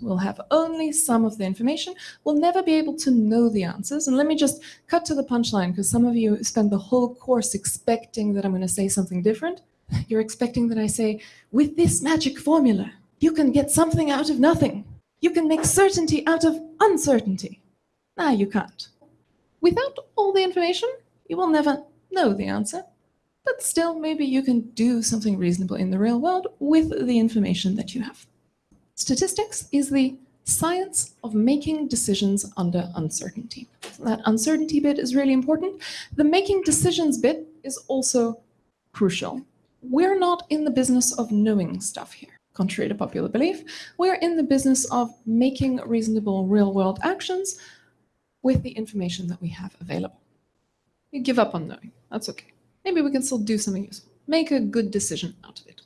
We'll have only some of the information. We'll never be able to know the answers. And let me just cut to the punchline, because some of you spend the whole course expecting that I'm going to say something different. You're expecting that I say, with this magic formula, you can get something out of nothing. You can make certainty out of uncertainty. Nah, you can't. Without all the information, you will never know the answer. But still, maybe you can do something reasonable in the real world with the information that you have. Statistics is the science of making decisions under uncertainty. That uncertainty bit is really important. The making decisions bit is also crucial. We're not in the business of knowing stuff here, contrary to popular belief. We're in the business of making reasonable real-world actions with the information that we have available. You give up on knowing, that's okay. Maybe we can still do something useful. Make a good decision out of it.